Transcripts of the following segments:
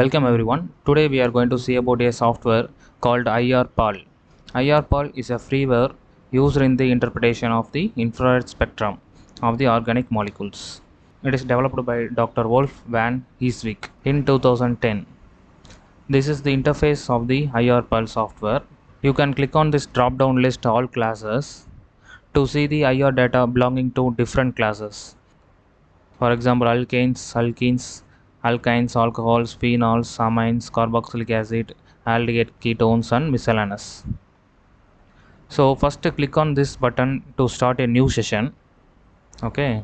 Welcome everyone. Today we are going to see about a software called IRPAL. IRPAL is a freeware used in the interpretation of the infrared spectrum of the organic molecules. It is developed by Dr. Wolf van Heeswijk in 2010. This is the interface of the IRPAL software. You can click on this drop down list all classes to see the IR data belonging to different classes. For example, alkanes, alkenes, alkynes, alcohols, phenols, amines, carboxylic acid, aldehyde ketones and miscellaneous. So first click on this button to start a new session. Okay.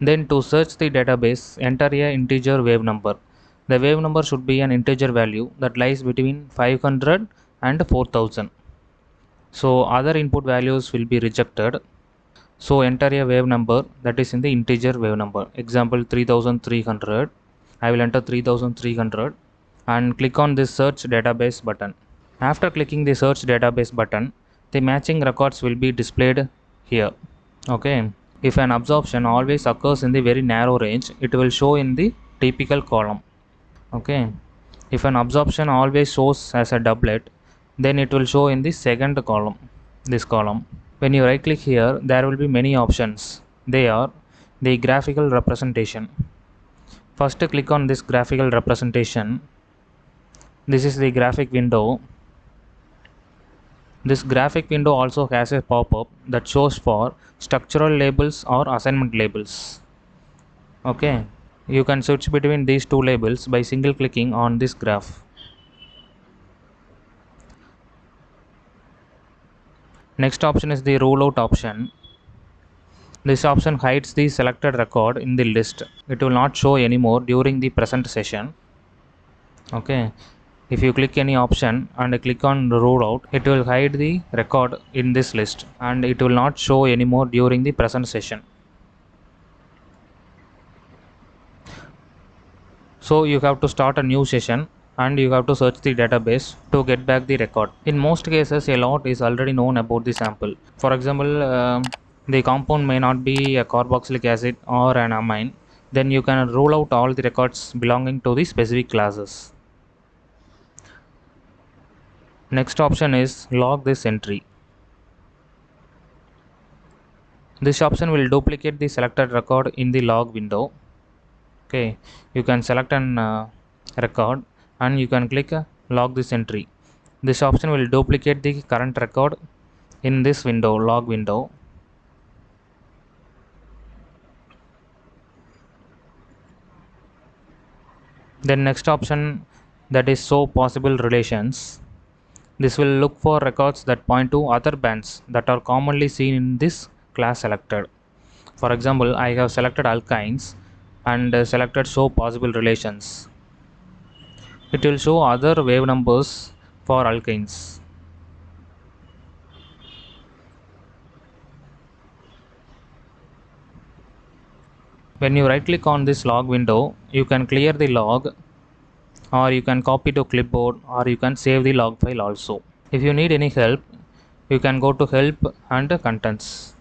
Then to search the database, enter a integer wave number. The wave number should be an integer value that lies between 500 and 4000. So other input values will be rejected so enter a wave number. That is in the integer wave number. Example 3300 i will enter 3300 and click on this search database button. After clicking the search database button the matching records will be displayed here. Okay? If an absorption always occurs in the very narrow range it will show in the typical column. Okay? If an absorption always shows as a doublet then it will show in the second column this column when you right click here there will be many options. They are the graphical representation. First click on this graphical representation. This is the graphic window. This graphic window also has a pop-up that shows for structural labels or assignment labels. Okay. You can switch between these two labels by single clicking on this graph Next option is the rule out option. This option hides the selected record in the list. It will not show anymore during the present session. Okay. If you click any option and click on rule out, it will hide the record in this list and it will not show anymore during the present session. So you have to start a new session and you have to search the database to get back the record. In most cases, a lot is already known about the sample. For example, uh, the compound may not be a carboxylic acid or an amine. Then you can rule out all the records belonging to the specific classes. Next option is log this entry. This option will duplicate the selected record in the log window. Okay, you can select an uh, record and you can click uh, log this entry. This option will duplicate the current record in this window, log window. Then next option that is show possible relations. This will look for records that point to other bands that are commonly seen in this class selected. For example, I have selected alkynes and uh, selected show possible relations it will show other wave numbers for alkanes. When you right click on this log window, you can clear the log or you can copy to clipboard or you can save the log file also. If you need any help, you can go to help and contents.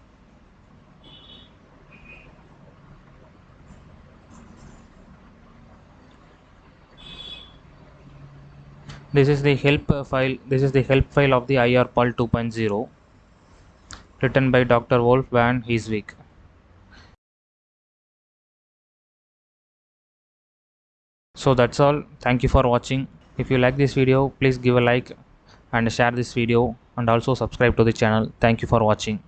This is the help file this is the help file of the IRPAL 2.0 written by Dr. Wolf van Heeswijk. So that's all. Thank you for watching. If you like this video please give a like and share this video and also subscribe to the channel. Thank you for watching